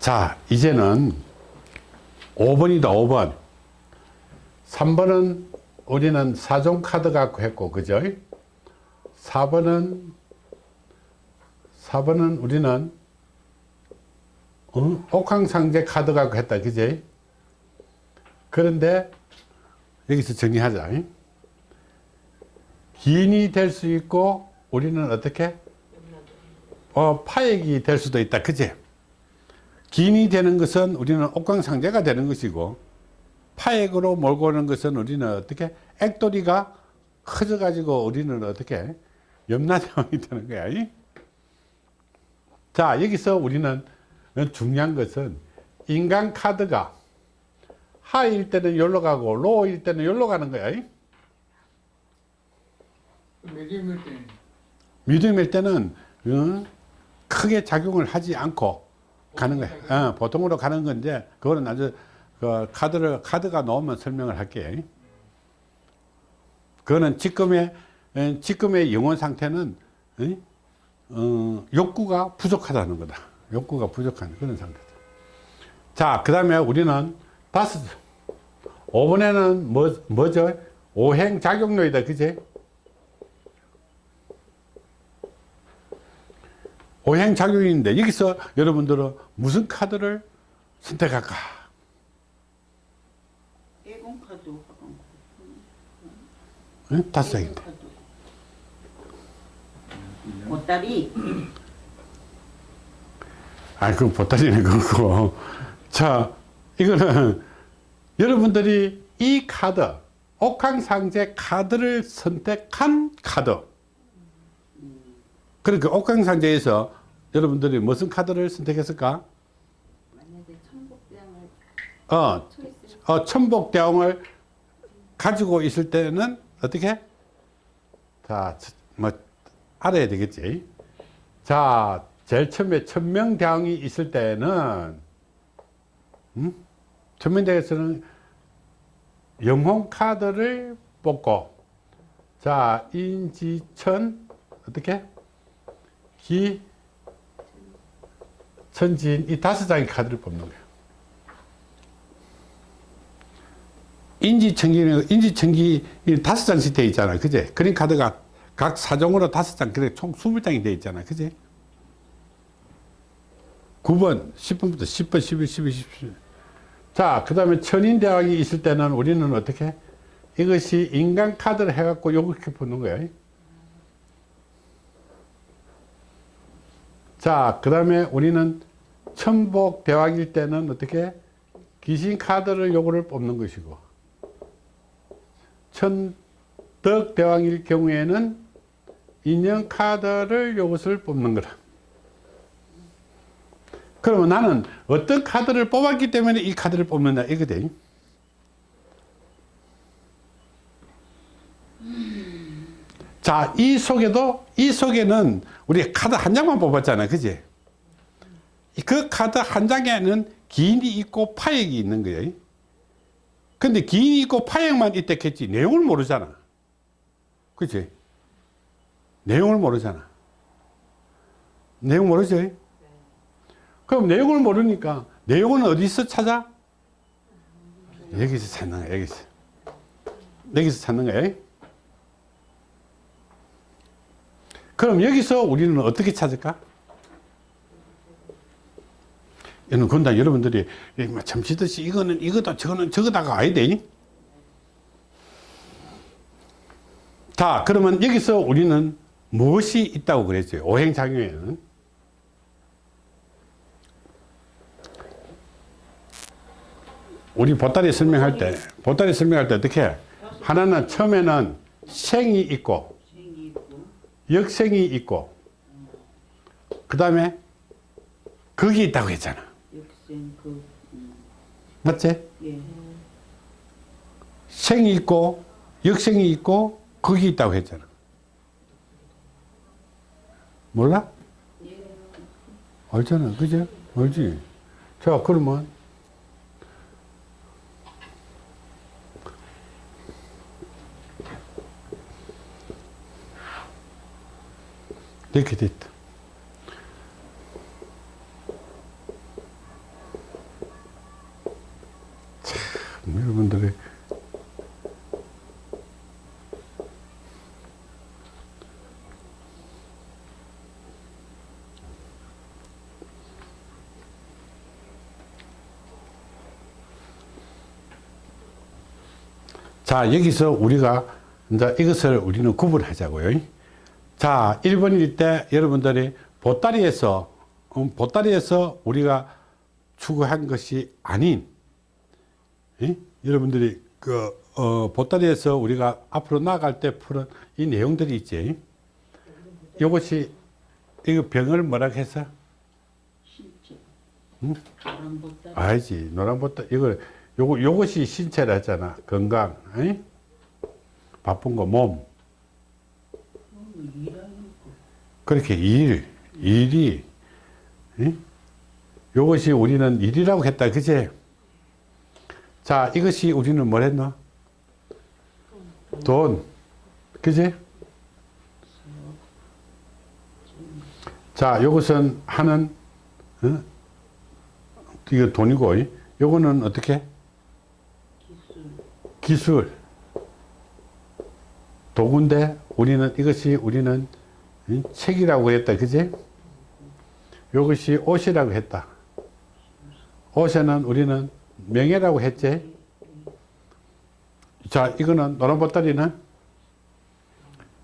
자, 이제는 5번이다, 5번. 3번은 우리는 사종 카드 갖고 했고, 그죠? 4번은, 4번은 우리는, 어? 옥황상제 카드 갖고 했다, 그지? 그런데, 여기서 정리하자. 기인이 될 수 있고, 우리는 어떻게? 어, 파액이 될 수도 있다, 그지? 기인이 되는 것은 우리는 옥광상제가 되는 것이고 파액으로 몰고 오는 것은 우리는 어떻게 액돌이가 커져 가지고 우리는 어떻게 염라대왕이 되는 거야 자 여기서 우리는 중요한 것은 인간 카드가 하일 때는 여기로 가고 로일 때는 여기로 가는 거야 medium일 때는. 미디움일 때는 어, 크게 작용을 하지 않고 가는 거야. 어, 보통으로 가는 건데 그거는 아주 그 카드를 카드가 나오면 설명을 할게. 그거는 지금의 에, 지금의 영혼 상태는 에? 어, 욕구가 부족하다는 거다. 욕구가 부족한 그런 상태다. 자, 그 다음에 우리는 다섯 5번에는 뭐 뭐죠? 오행 작용료이다. 그지? 오행 작용인데 여기서 여러분들은 무슨 카드를 선택할까? 예공카드 응? 다섯 장인데. 보따리 아, 그건 보따리는 그거고. 자, 이거는 여러분들이 이 카드, 옥황상제 카드를 선택한 카드. 그러니까 옥황상제에서 여러분들이 무슨 카드를 선택했을까? 만약에 천복장을 어, 어, 천복대왕을 가지고 있을 때는 어떻게? 자, 뭐 알아야 되겠지. 자, 제일 처음에 천명대왕이 있을 때는 음? 천명대왕에서는 영혼 카드를 뽑고 자, 인지천 어떻게? 기 천진 이 다섯 장의 카드를 뽑는 거예요. 인지청기, 인지청기 다섯 장씩 되어 있잖아. 그제? 그린 카드가 각 사종으로 다섯 장, 그래, 총 스물 장이 되어 있잖아. 그제? 9번, 10번부터 10번, 11, 12, 17. 자, 그 다음에 천인대왕이 있을 때는 우리는 어떻게? 이것이 인간 카드를 해갖고 요렇게 보는 거야. 자, 그 다음에 우리는 천복 대왕일 때는 어떻게? 귀신 카드를 요거를 뽑는 것이고, 천덕 대왕일 경우에는 인형 카드를 요것을 뽑는 거라. 그러면 나는 어떤 카드를 뽑았기 때문에 이 카드를 뽑는다 이거대. 자, 이 속에도 이 속에는 우리 카드 한 장만 뽑았잖아, 그지? 그 카드 한 장에는 기인이 있고 파액이 있는 거예요. 근데 기인이 있고 파액만 있다겠지 내용을 모르잖아. 그치? 내용을 모르잖아. 내용 모르지? 그럼 내용을 모르니까 내용은 어디서 찾아? 여기서 찾는 거야, 여기서. 여기서 찾는 거야. 그럼 여기서 우리는 어떻게 찾을까? 이는 건다 여러분들이 잠시듯이 이거는 이거다 저거는 저거다가 아야 돼. 자 그러면 여기서 우리는 무엇이 있다고 그랬어요? 오행작용에는 우리 보따리 설명할 때 보따리 설명할 때 어떻게 해? 하나는 처음에는 생이 있고 역생이 있고 그 다음에 극이 있다고 했잖아 역생 그 음, 맞지? 예. 생이 있고 역생이 있고 극이 있다고 했잖아 몰라? 알잖아 그죠? 알지? 자 그러면 이렇게 돼 있다. 참, 여러분들의 자 여기서 우리가 이제 이것을 우리는 구분하자고요 자 1번일 때 여러분들이 보따리에서 음, 보따리에서 우리가 추구한 것이 아닌 예? 여러분들이 그 어, 보따리에서 우리가 앞으로 나아갈 때 푸는 이 내용들이 있지 이것이 이거 병을 뭐라 해서 신체. 응? 알지 노란 보따 이거 요거 요것이 신체라 했잖아 건강 예? 바쁜 거몸. 그렇게 일, 일이, 예? 요것이 우리는 일이라고 했다, 그제? 자, 이것이 우리는 뭘 했노? 돈, 그제? 자, 요것은 하는, 어? 이거 돈이고, 이? 요거는 어떻게? 기술. 도구인데, 우리는 이것이 우리는 이? 책이라고 했다. 그지? 이것이 옷이라고 했다. 옷에는 우리는 명예라고 했지. 자, 이거는 노란 보따리는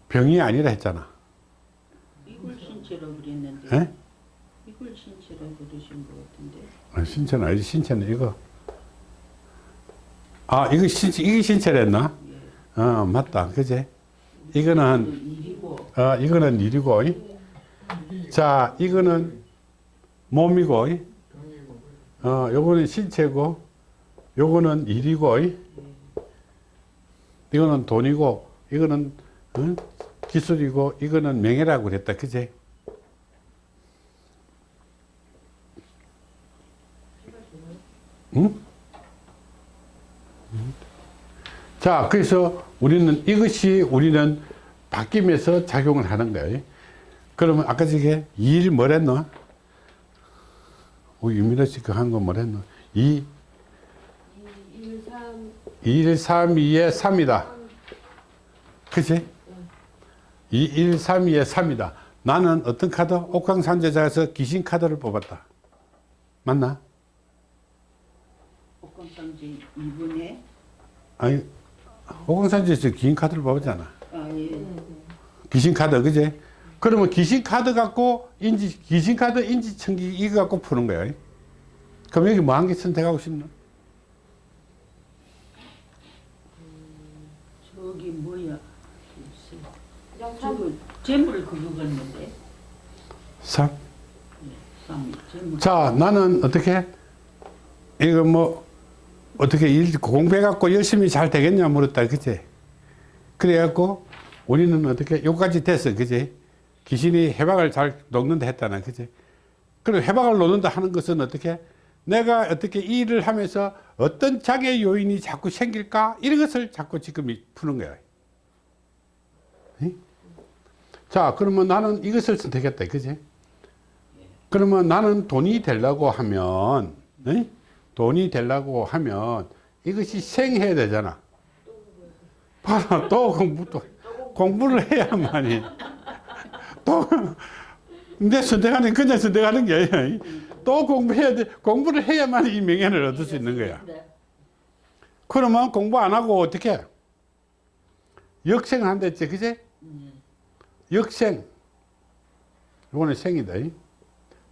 병이 아니라 했잖아. 이걸 신체라고 그랬는데. 에? 이걸 신체라고 그러신 것 같은데. 아, 신체는 아니지. 신체는 이거. 아, 이거 신체, 이게 신체랬나? 어, 맞다. 그지? 이거는. 어, 이거는 일이고, 이? 자, 이거는 몸이고, 이? 어, 요거는 신체고, 요거는 일이고, 이? 이거는 돈이고, 이거는 어? 기술이고, 이거는 명예라고 그랬다, 그제? 응? 자, 그래서 우리는 이것이 우리는 바뀌면서 작용을 하는 거예요. 그러면 아까 저게 2일 뭐랬노? 우리 유민아 씨그 한 거 뭐랬노? 2, 1, 3, 1, 3, 2에 3이다. 그치? 2, 1, 3, 2에 3이다. 나는 어떤 카드? 옥황산제자에서 귀신 카드를 뽑았다. 맞나? 복권상제 2분에. 아니, 옥황산제에서 귀신 카드를 뽑았잖아. 아, 예. 귀신 카드, 그제? 그러면 귀신 카드 갖고 인지, 귀신 카드 인지청기 이거 갖고 푸는 거야. 그럼 여기 뭐 한 개 선택하고 싶나? 저기 뭐야. 저거 재물 그거 같는데. 3. 쌍 재물. 자, 나는 어떻게? 이거 뭐, 어떻게 일 공부해갖고 열심히 잘 되겠냐 물었다. 그제? 그래갖고 우리는 어떻게, 요까지 됐어. 그제? 귀신이 해박을 잘 놓는다 했다나. 그제? 그럼 해박을 놓는다 하는 것은 어떻게? 내가 어떻게 이 일을 하면서 어떤 장애 요인이 자꾸 생길까? 이런 것을 자꾸 지금 푸는 거야. 응? 자, 그러면 나는 이것을 선택했다. 그지? 그러면 나는 돈이 되려고 하면, 에? 돈이 되려고 하면 이것이 생해야 되잖아. 봐라, 또 공부, 또 공부를 해야만이. 또, 내 선택하는, 그냥 선택하는 게 아니야. 또 공부해야 돼. 공부를 해야만 이 명예를 얻을 수 있는 거야. 그러면 공부 안 하고 어떻게? 역생을 한다 했지, 그제? 역생. 이거는 생이다. 이.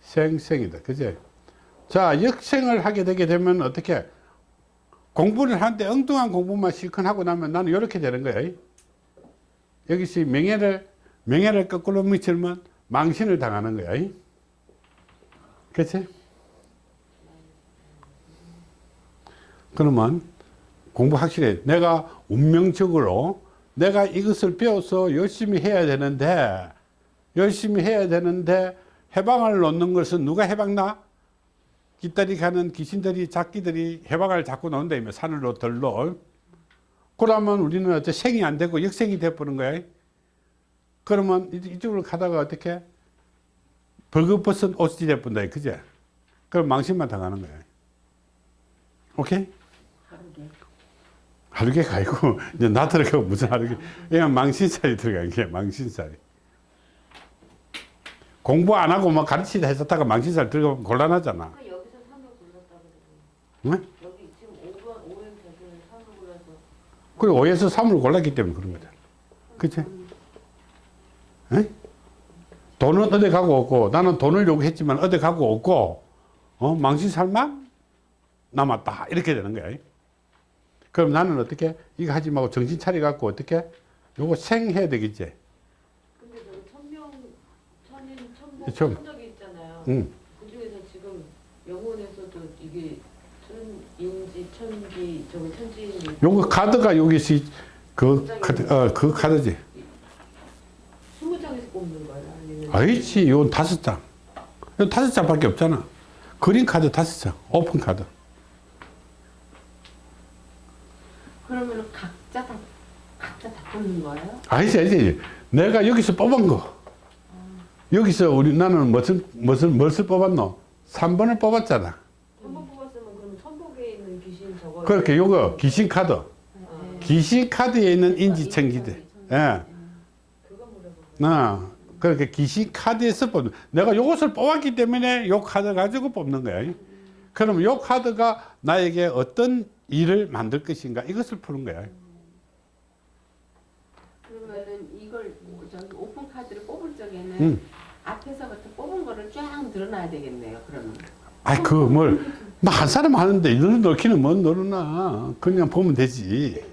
생 생이다. 그제? 자, 역생을 하게 되게 되면 어떻게? 공부를 하는데 엉뚱한 공부만 실컷 하고 나면 나는 이렇게 되는. 이. 여기서 명예를, 명예를 거꾸로 미치면 망신을 당하는 거야. 이. 그치? 그러면 공부 확실해. 내가 운명적으로 내가 이것을 배워서 열심히 해야 되는데, 열심히 해야 되는데, 해방을 놓는 것은 누가 해방나? 깃다리 가는 귀신들이, 작기들이 해방을 자꾸 놓는다며, 산으로 들로. 그러면 우리는 어째 생이 안 되고 역생이 돼버린 거야. 그러면 이- 이쪽으로 가다가 어떻게? 벌거벗은 옷이 돼본다. 그제? 그럼 망신만 당하는 거야. 오케이? 하루개가 아니고 이제 나 들어가고 무슨 하루개 그냥 망신살이 들어간 게 망신살이 공부 안 하고 막 가르치다 했었다가 망신살 들어가면 곤란하잖아 아까 여기서 3을 골랐다고 그러더니 응? 여기 지금 5번 5행 대표는 3을 골라서 그리고 5에서 3을 골랐기 때문에 그런 거잖아 그치? 에? 돈은 어디 가고 없고 나는 돈을 요구했지만 어디 가고 없고 어? 망신 살만 남았다 이렇게 되는 거야 그럼 나는 어떻게 이거 하지 말고 정신 차려 갖고 어떻게 요거 생해야 되겠지 근데 저기 천명 천인 예, 천. 천복 천적이 있잖아요. 응. 그 중에서 지금 영혼에서도 이게 천인지 천지 요거 카드가 여기 있어 그 카드 어 그 카드지 20장에서 뽑는 거예요? 아니면 아니지 이건 다섯 장 이건 다섯 장밖에 없잖아 그린 카드 다섯 장 오픈 카드 그러면 각자 다 각자 다 뽑는 거예요? 아니지, 아니지. 내가 여기서 뽑은 거. 여기서 우리 나는 무슨 무슨 무엇을 뽑았노? 3번을 뽑았잖아. 한번 뽑았으면 그럼 천복에 있는 귀신 저거 그렇게 요거 귀신 카드. 어, 귀신 카드에 있는 인지청기들. 예. 어. 그렇게 귀신 카드에서 뽑는. 내가 요것을 뽑았기 때문에 요 카드 가지고 뽑는 거야. 그럼 요 카드가 나에게 어떤 일을 만들 것인가 이것을 푸는 거야. 그러면은 이걸 뭐 저기 오픈 카드를 뽑을 적에는 응. 앞에서부터 뽑은 거를 쫙 늘어놔야 되겠네요. 그러면 아이 그 뭘. 나한 사람 하는데 너는 넣기는 뭔 넣어놔. 그냥 보면 되지.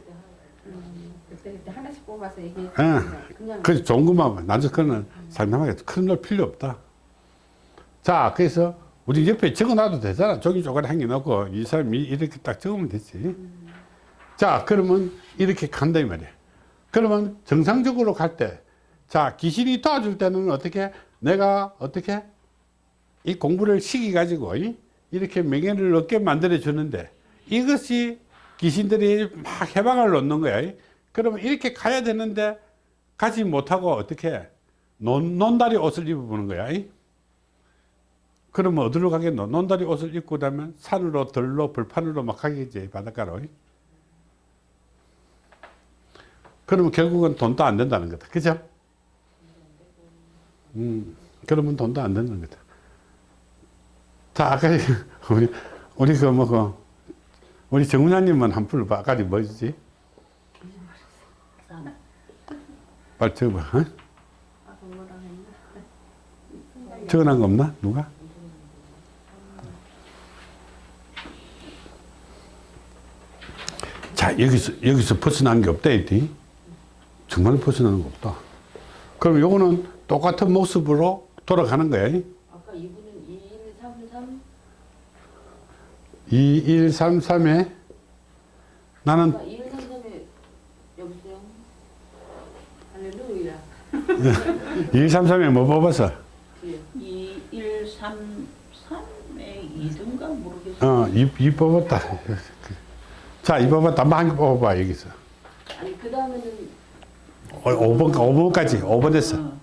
그때 그때 하나씩 뽑아서 얘기해 예. 그냥 그 좋은 것만 나도 그거는 상담하게 큰 걸 필요 없다. 자, 그래서 우리 옆에 적어놔도 되잖아. 조각 한개 넣고 이 사람이 이렇게 딱 적으면 되지. 자, 그러면 이렇게 간다 이 말이야. 그러면 정상적으로 갈 때, 자, 귀신이 도와줄 때는 어떻게 내가 어떻게 이 공부를 시키 가지고 이 렇게 명예를 얻게 만들어 주는데 이것이 귀신들이 막 해방을 놓는 거야. 그러면 이렇게 가야 되는데 가지 못하고 어떻게 논, 논다리 옷을 입어보는 거야. 그러면 어디로 가겠노? 논다리 옷을 입고 나면 산으로 들로 벌판으로 막 가겠지 바닷가로. 그러면 결국은 돈도 안 된다는 거다. 그죠? 음, 그러면 돈도 안 되는 거다. 자, 아까 우리 우리 그뭐그 우리 정훈아님은 한불 아까 뭐지? 쌈. 빨리 적어봐. 어? 적어놓은 거 없나? 누가? 자, 여기서, 여기서 벗어난 게 없다, 했지? 정말 벗어나는 거 없다. 그럼 요거는 똑같은 모습으로 돌아가는 거야. 아까 이분은 2133 2133에 나는 아까 2133에 여보세요? 할렐루야 2133에 뭐 뽑았어? 뒤에 2, 1, 3, 3의 2등가 모르겠어. 어, 이, 이 뽑았다. 자, 이 뽑았다. 한번 한개 뽑아봐, 여기서. 아니 그 다음에는 5번, 5번까지. 5번 됐어. 어.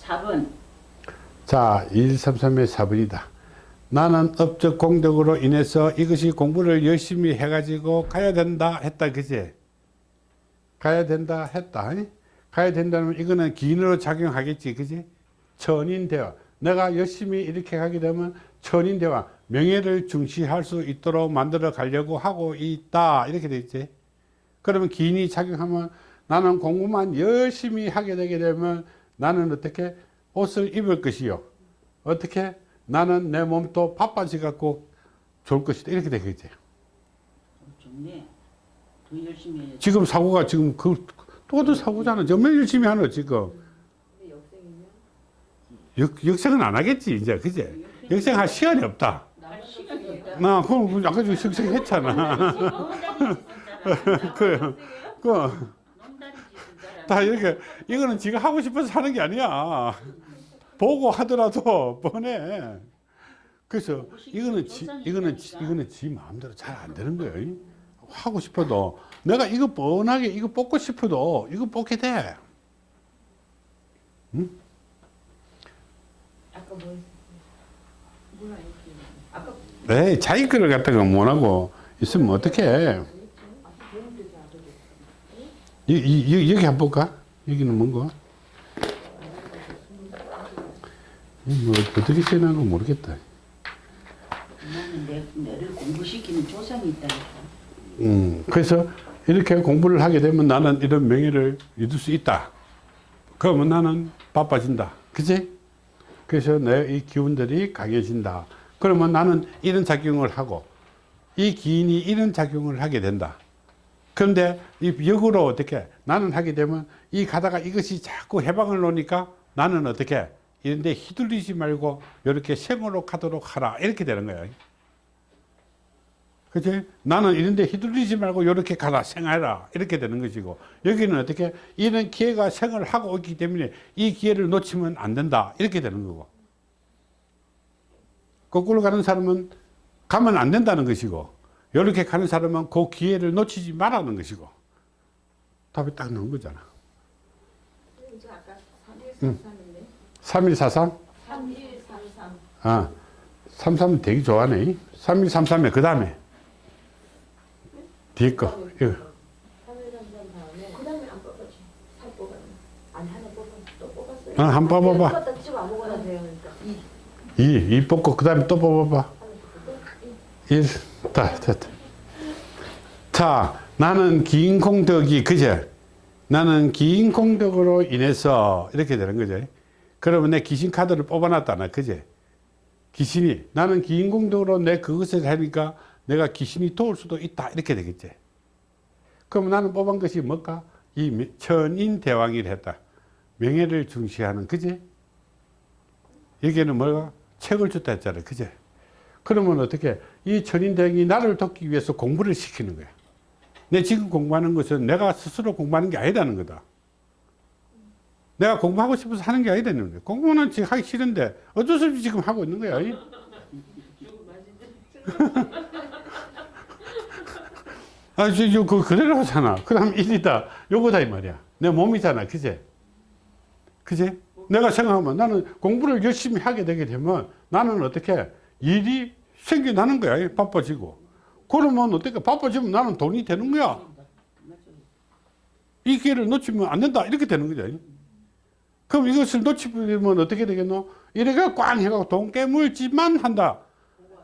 4번. 자, 133의 4번이다. 나는 업적 공덕으로 인해서 이것이 공부를 열심히 해가지고 가야 된다 했다, 그지? 가야 된다 했다. 아니? 가야 된다면 이거는 기인으로 작용하겠지, 그지? 천인대화. 내가 열심히 이렇게 가게 되면 천인대화. 명예를 중시할 수 있도록 만들어 가려고 하고 있다. 이렇게 돼 있지. 그러면 기인이 작용하면 나는 공부만 열심히 하게 되게 되면 나는 어떻게 옷을 입을 것이요. 어떻게 나는 내 몸도 바빠지 갖고 좋을 것이다. 이렇게 되겠지. 좋네. 더 열심히 해야지. 지금 사고가 지금 그 똑같은 사고잖아. 정말 열심히 하는 지금. 역, 역생은 안 하겠지 이제 그제. 역생할 시간이 없다. 할 시간이 없다. 나 그럼 아까 저 역생 했잖아. 그, 그. 농다리 짓을 잘다 이렇게 이거는 지가 하고 싶어서 하는 게 아니야. 보고 하더라도 뻔해. 그래서 이거는 지, 이거는 지, 이거는 지 마음대로 잘 안 되는 거예요. 하고 싶어도 내가 이거 뻔하게 이거 뽑고 싶어도 이거 뽑게 돼. 아까 뭐 뭐라 아까 에이 자기 거를 갖다가 못 하고 있으면 어떡해. 이, 이, 이, 여기 한번 볼까? 여기는 뭔가? 이 뭐, 어떻게 써놓은 거 모르겠다. 나는 내, 내를 공부시키는 조상이 있다니까. 음, 그래서 이렇게 공부를 하게 되면 나는 이런 명예를 얻을 수 있다. 그러면 나는 바빠진다. 그지? 그래서 내 이 기운들이 강해진다. 그러면 나는 이런 작용을 하고 이 기인이 이런 작용을 하게 된다. 그런데 이 역으로 어떻게 나는 하게 되면 이 가다가 이것이 자꾸 해방을 놓으니까 나는 어떻게 이런데 휘둘리지 말고 이렇게 생으로 가도록 하라. 이렇게 되는 거예요. 그치? 나는 이런데 휘둘리지 말고 이렇게 가라. 생하라. 이렇게 되는 것이고. 여기는 어떻게? 이런 기회가 생을 하고 있기 때문에 이 기회를 놓치면 안 된다. 이렇게 되는 거고. 거꾸로 가는 사람은 가면 안 된다는 것이고. 이렇게 가는 사람은 그 기회를 놓치지 말라는 것이고. 답이 딱 나온 거잖아. 응. 3133인데 3143? 3133 아, 33 되게 좋아하네. 3133에 그 다음에. 뒤에 거 이거. 3133 다음에. 그 다음에 안 뽑았지. 살 뽑았네. 아니 하나 뽑았 또 뽑았어요 어, 한번 뽑아봐. 뽑았다 치고 아무거나 돼요 그러니까. 이. 2, 2 뽑고 그 다음에 또 뽑아봐. 하나 뽑고 1, 다, 됐다. 자, 나는 긴 공덕이, 그제? 나는 긴 공덕으로 인해서 이렇게 되는 거죠. 그러면 내 귀신 카드를 뽑아놨다나, 그제? 귀신이, 나는 긴 공덕으로 내 그것을 하니까 내가 귀신이 도울 수도 있다, 이렇게 되겠지. 그럼 나는 뽑은 것이 뭘까? 이 천인대왕이를 했다. 명예를 중시하는, 그제? 여기에는 뭐가? 책을 줬다 했잖아, 그제? 그러면 어떻게 이 천인대왕이 나를 돕기 위해서 공부를 시키는 거야. 내 지금 공부하는 것은 내가 스스로 공부하는 게 아니라는 거다. 내가 공부하고 싶어서 하는 게 아니라는 거야. 공부는 지금 하기 싫은데 어쩔 수 없이 지금 하고 있는 거야. 아, 저, 저, 그, 그대로 하잖아. 그 다음 일이다. 요거다, 이 말이야. 내 몸이잖아. 그제? 그제? 내가 생각하면 나는 공부를 열심히 하게 되게 되면 나는 어떻게 일이 생겨나는 거야. 바빠지고. 그러면 어떻게 바빠지면 나는 돈이 되는 거야. 이 기회를 놓치면 안 된다. 이렇게 되는 거죠. 그럼 이것을 놓치면 어떻게 되겠노? 이래가 꽝 해가지고 돈 깨물지만 한다.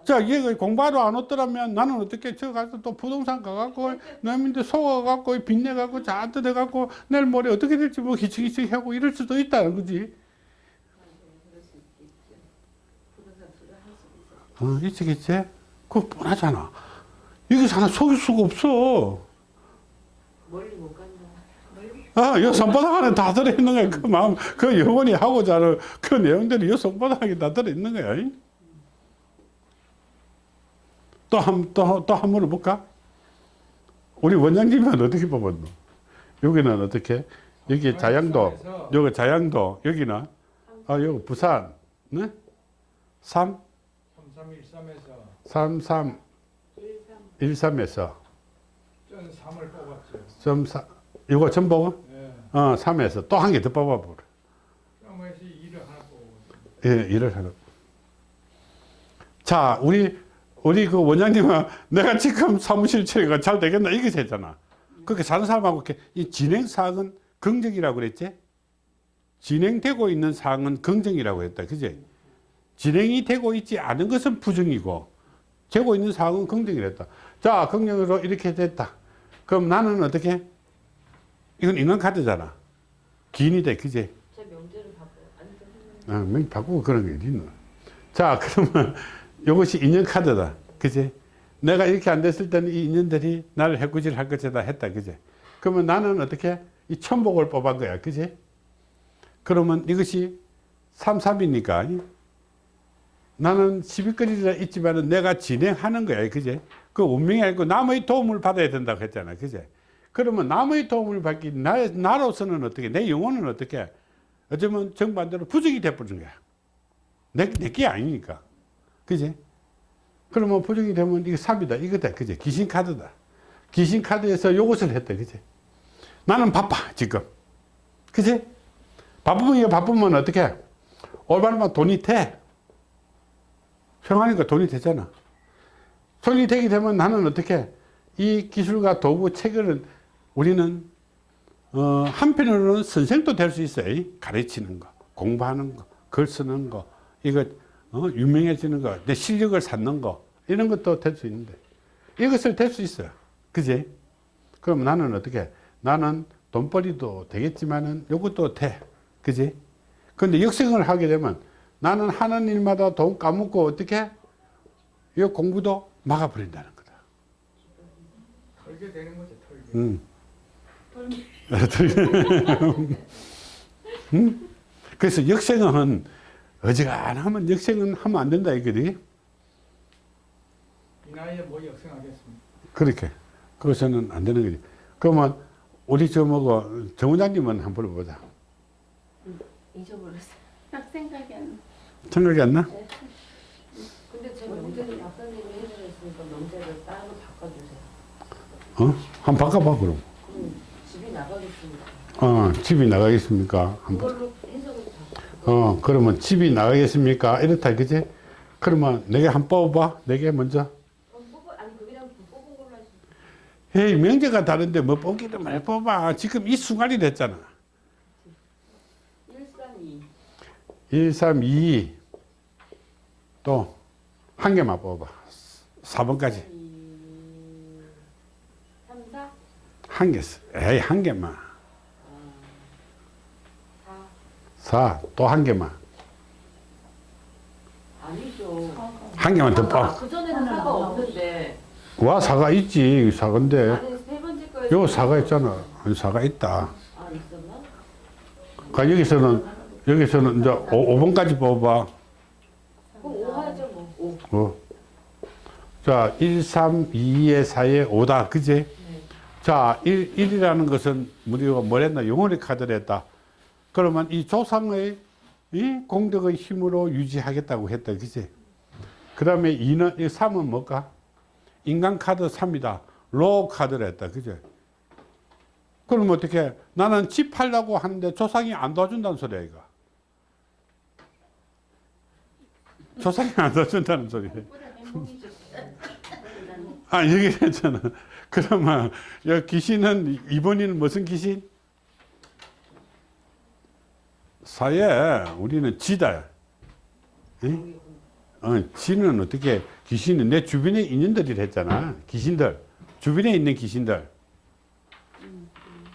자, 얘가 공부하러 안 왔더라면 나는 어떻게 저 가서 또 부동산 가갖고 남인데 속아갖고 빚내갖고 잔뜩 해갖고 내일 모레 어떻게 될지 뭐 기치기치 하고 이럴 수도 있다는 거지. 어, 있지? 그거 뻔하잖아. 이거 하나 속일 수가 없어. 멀리 못 아, 요 손바닥 안에 다 들어있는 거야. 그 마음, 그 영혼이 하고자 하는 그 내용들이 요 손바닥에 다 들어있는 거야. 또 한, 또, 또 한 번 볼까? 우리 원장님은 어떻게 뽑았노? 여기는 어떻게? 여기 자양도, 여기 자양도, 여기는, 아, 여기 부산, 네? 3, 3313에서 3, 3, 13 13에서, 전 3을 뽑았죠. 점 4, 이거 전부? 네. 어, 3에서 또 한 개 더 뽑아보라. 그러면서 2를 하나 뽑았죠. 예, 일을 하는. 자, 우리, 우리 그 원장님은 내가 지금 사무실 처리가 잘 되겠나? 이게 했잖아. 그렇게 사는 사람하고 이렇게 이 진행 사항은 긍정이라고 그랬지? 진행되고 있는 사항은 긍정이라고 했다. 그지? 진행이 되고 있지 않은 것은 부정이고, 되고 있는 사항은 긍정이랬다. 자, 긍정으로 이렇게 됐다. 그럼 나는 어떻게? 이건 인간카드잖아. 기인이 돼. 그지? 제 명제를 바꿔 아, 명 바꾸고 그런 게 어딨노. 자, 그러면 이것이 인연카드다. 그지? 내가 이렇게 안 됐을 때는 이 인연들이 나를 해꾸질 할 것이다 했다. 그지? 그러면 나는 어떻게? 이 천복을 뽑은 거야. 그지? 그러면 이것이 3, 3이니까 나는 시비거리라 있지만은 내가 진행하는 거야. 그지? 그 운명이 아니고 남의 도움을 받아야 된다고 했잖아. 그지? 그러면 남의 도움을 받기, 나, 나로서는 어떻게, 내 영혼은 어떻게, 어쩌면 정반대로 부정이 돼버린 거야. 내, 내게 아니니까. 그지? 그러면 부정이 되면 이게 삽이다. 이거다. 그지? 귀신 카드다. 귀신 카드에서 요것을 했다. 그지? 나는 바빠, 지금. 그지? 바쁘면 이거 바쁘면 어떻게? 올바르면 돈이 돼. 평하니까 돈이 되잖아. 돈이 되게 되면 나는 어떻게? 이 기술과 도구 체계를 우리는 어, 한편으로는 선생도 될 수 있어요. 가르치는 거, 공부하는 거, 글 쓰는 거, 이거 어, 유명해지는 거, 내 실력을 쌓는 거 이런 것도 될 수 있는데 이것을 될 수 있어요. 그지? 그럼 나는 어떻게? 나는 돈벌이도 되겠지만은 요것도 돼. 그지? 근데 역생을 하게 되면 나는 하는 일마다 돈 까먹고 어떻게? 이 공부도 막아버린다는 거다. 털게 되는 거죠, 털게. 음. 음? 그래서 역생은 어지간하면 역생은 하면 안 된다 이거지. 이 나이에 뭐 역생하겠습니까? 그렇게. 그것은 안 되는 거지. 그러면 우리 저 뭐고 정 원장님은 한번 불러보자. 잊어버렸어. 딱 생각이 안 나. 생각이 안 나? 근데 제 명제를 박사님이 해주셨으니까 명제를 따로 바꿔주세요. 어? 한번 바꿔봐 그럼. 그럼 집이 나가겠습니다. 어, 집이 나가겠습니까? 한번. 어, 그러면 집이 나가겠습니까? 이렇다, 그지? 그러면 내게 한 뽑아봐. 내게 먼저. 어, 뽑아 걸로 하시. 헤이, 명제가 다른데 뭐 뽑기도 많이 뽑아. 지금 이 순간이 됐잖아. 132. 1, 3, 2. 또, 한 개만 뽑아봐. 4번까지. 3, 4, 한 개. 써. 에이, 한 개만. 4. 4. 또 한 개만. 아니죠. 한 개만 더 사과, 뽑아. 그 전에는 사과 없는데. 와, 사과 있지. 사과인데. 아니 세 번째 거에 요 사과 있잖아. 아니, 사과 있다. 아 있었나? 그러니까 여기서는, 여기서는 이제 5, 번까지 뽑아봐. 그럼 5 하죠 뭐. 5. 어. 자, 1, 3, 2의 4의 5다. 그지? 네. 자, 1, 1이라는 것은 우리가 뭐랬나? 영혼의 카드를 했다. 그러면 이 조상의 이 공덕의 힘으로 유지하겠다고 했다. 그지? 그 다음에 2는, 이 3은 뭘까? 인간 카드 3이다. 로 카드를 했다. 그지? 그럼 어떻게? 나는 집 팔려고 하는데 조상이 안 도와준다는 소리야, 이거. 조상이 안 도와준다는 소리야. 아, 얘기했잖아. 그러면, 여 귀신은, 이번에는 무슨 귀신? 사에 우리는 지다. 응? 어, 지는 어떻게, 귀신은 내 주변에 인연들이 했잖아. 귀신들. 주변에 있는 귀신들.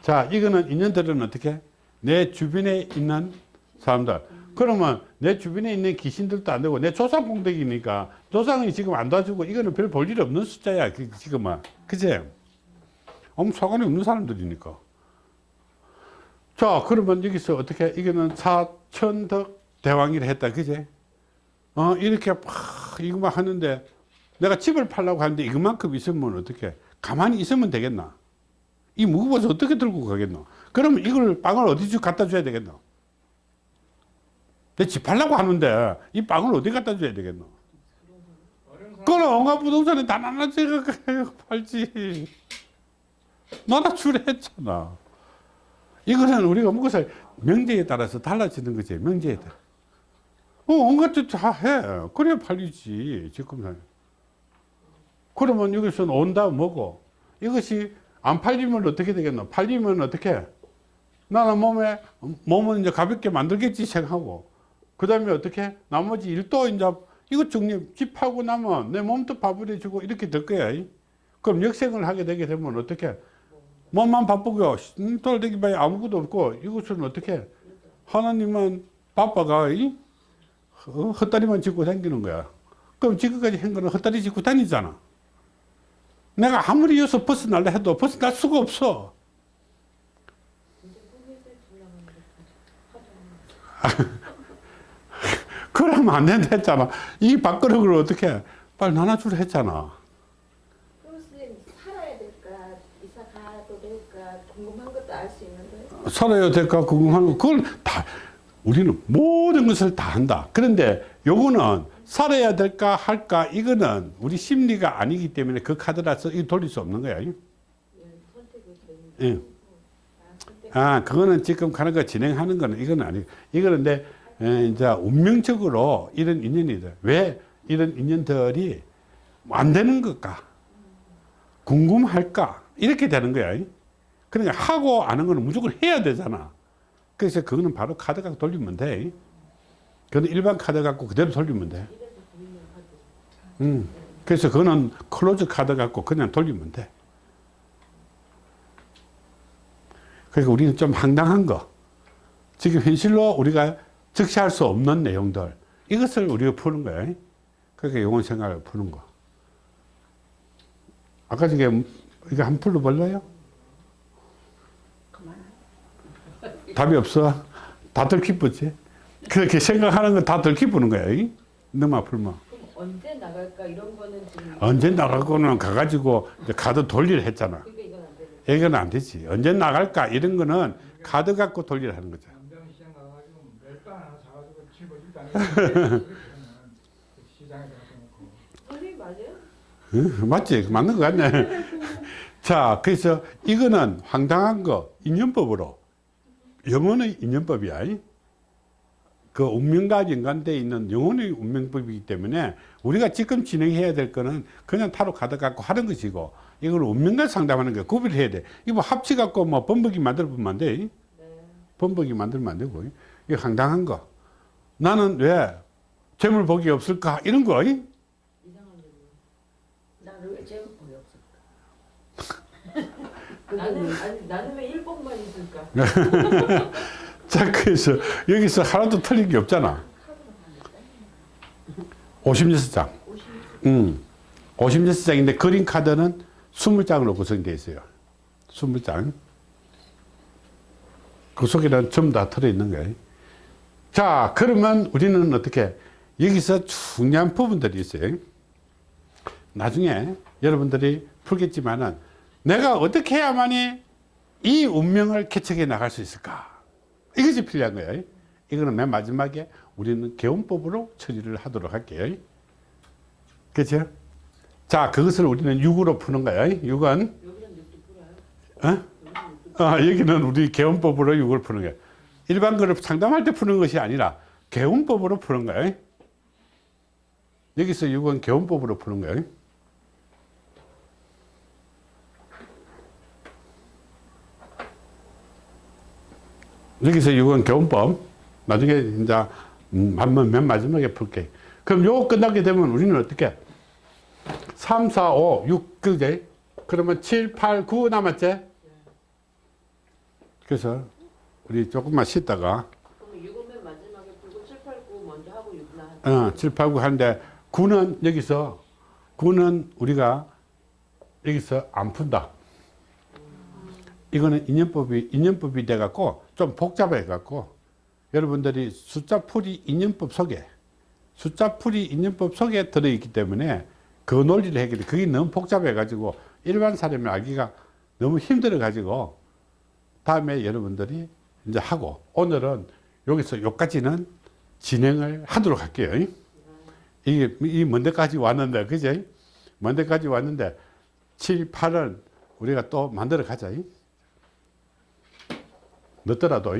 자, 이거는 인연들은 어떻게? 내 주변에 있는 사람들. 그러면 내 주변에 있는 귀신들도 안 되고 내 조상 공덕이니까 조상이 지금 안 도와주고 이거는 별 볼 일 없는 숫자야. 그- 지금은. 그지? 아무 상관이 없는 사람들이니까. 자, 그러면 여기서 어떻게, 이거는 사천덕 대왕이라 했다. 그지? 어, 이렇게 막 이거만 하는데 내가 집을 팔려고 하는데 이것만큼 있으면 어떻게, 가만히 있으면 되겠나? 이 무거워서 어떻게 들고 가겠노? 그러면 이걸 빵을 어디 주 갖다 줘야 되겠노? 내 집 팔려고 하는데 이 빵을 어디 갖다 줘야 되겠노? 그럼 엉아 부동산에 다 나눠서 팔지. 나나 출했잖아. 이거는 우리가 무엇을 명제에 따라서 달라지는 거지. 명제에 따라. 어, 온갖 다 해. 그래야 팔리지. 지금. 그러면 여기서는 온다 뭐고. 이것이 안 팔리면 어떻게 되겠노? 팔리면 어떻게? 나는 몸에, 몸은 이제 가볍게 만들겠지 생각하고. 그 다음에 어떻게? 나머지 일도 이제 이거 정리, 집하고 나면 내 몸도 바버려지고 이렇게 될 거야. 이. 그럼 역생을 하게 되게 되면 어떻게? 몸만 바쁘고, 돌대기 바에 아무것도 없고, 이것은 어떻게? 하나님만 바빠가, 이? 어, 헛다리만 짚고 다니는 거야. 그럼 지금까지 한 거는 헛다리 짚고 다니잖아. 내가 아무리 여기서 벗어날라 해도 벗어날 수가 없어. 그러면 안 된다 했잖아. 이 밥그릇을 어떻게 빨리 나눠주라 했잖아. 그럼 선생님 살아야 될까 이사 가도 될까 궁금한 것도 알 수 있는 거예요? 살아야 될까 궁금한 거 그걸 다 우리는 모든 것을 다 한다. 그런데 요거는 살아야 될까 할까 이거는 우리 심리가 아니기 때문에 그 카드라서 이 돌릴 수 없는 거야. 예, 예. 아, 그거는 지금 가는 거 진행하는 거는 이거는 아니고 이거는 내 에, 이제 운명적으로 이런 인연이들 왜 이런 인연들이 안 되는 걸까 궁금할까 이렇게 되는 거야. 그러니까 하고 아는 거는 무조건 해야 되잖아. 그래서 그거는 바로 카드 갖고 돌리면 돼. 그거는 일반 카드 갖고 그대로 돌리면 돼. 음. 그래서 그거는 close 카드 갖고 그냥 돌리면 돼. 그러니까 우리는 좀 황당한 거. 지금 현실로 우리가 적시할 수 없는 내용들. 이것을 우리가 푸는 거야. 그러니까 영혼 생활을 푸는 거. 아까 저게 이거 한 풀로 볼래요? 그만. 답이 없어. 다 들키쁘지. 그렇게 생각하는 건 다 들키쁘는 거야. 이? 풀면. 그럼 언제 나갈까 이런 거는 지금 언제 나가고는 가가지고 이제 카드 돌리를 했잖아. 그러니까 이건 안 이건 안 되지. 언제 나갈까? 이런 거는 카드 갖고 돌리를 하는 거죠. 가가지고 맞아요? 응, 맞지? 맞는 거 같네. 자, 그래서 이거는 황당한 거, 인연법으로. 영혼의 인연법이야. 이. 그 운명과 연관되어 있는 영혼의 운명법이기 때문에 우리가 지금 진행해야 될 거는 그냥 타로 카드 갖고 하는 것이고 이걸 운명과 상담하는 거 구별해야 돼. 이거 뭐 합치 갖고 뭐 범벅이 만들어 보면 안 돼. 네. 범벅이 만들면 안 되고. 이거 황당한 거. 나는 왜 재물 복이 없을까? 이런 거. 이. 이상한 거 나를 왜 제일 보이 없을까? 나는 아니 나는 왜 일복만 있을까? 자, 그래서 여기서 하나도 틀린 게 없잖아. 56장. 음. 56장인데 그림 카드는 20장으로 구성되어 있어요. 20장. 그 속에는 전부 다 들어있는 거예요. 자, 그러면 우리는 어떻게, 여기서 중요한 부분들이 있어요. 나중에 여러분들이 풀겠지만은 내가 어떻게 해야만이 이 운명을 개척해 나갈 수 있을까? 이것이 필요한 거예요. 이거는 맨 마지막에 우리는 개운법으로 처리를 하도록 할게요. 그렇죠? 자, 그것을 우리는 6으로 푸는 거예요. 6은 여기는 느낌 풀어요? 어? 아, 여기는 우리 개운법으로 6을 푸는 거예요. 일반 거를 상담할 때 푸는 것이 아니라 개운법으로 푸는 거예요. 여기서 6은 개운법으로 푸는 거예요. 여기서 6은 개운법. 나중에 이제 음, 한번 맨 마지막에 풀게. 그럼 요거 끝나게 되면 우리는 어떻게? 3, 4, 5, 6, 그제? 그러면 7, 8, 9 남았지? 그래서 우리 조금만 쉬다가 그럼 6은 맨 마지막에 풀고 7, 8, 9 먼저 하고 6나 하자. 어, 7, 8, 9 하는데 9는 여기서 9는 우리가 여기서 안 푼다. 이거는 인연법이 인연법이 돼 갖고 좀 복잡해 갖고 여러분들이 숫자 풀이 인연법 속에 숫자 풀이 인연법 속에 들어 있기 때문에 그 논리를 해결해 그게 너무 복잡해 가지고 일반 사람이 알기가 너무 힘들어 가지고 다음에 여러분들이 이제 하고 오늘은 여기서 여기까지는 진행을 하도록 할게요. 이게 이 먼데까지 왔는데 그죠? 먼데까지 왔는데 7, 8은 우리가 또 만들어 가자. 늦더라도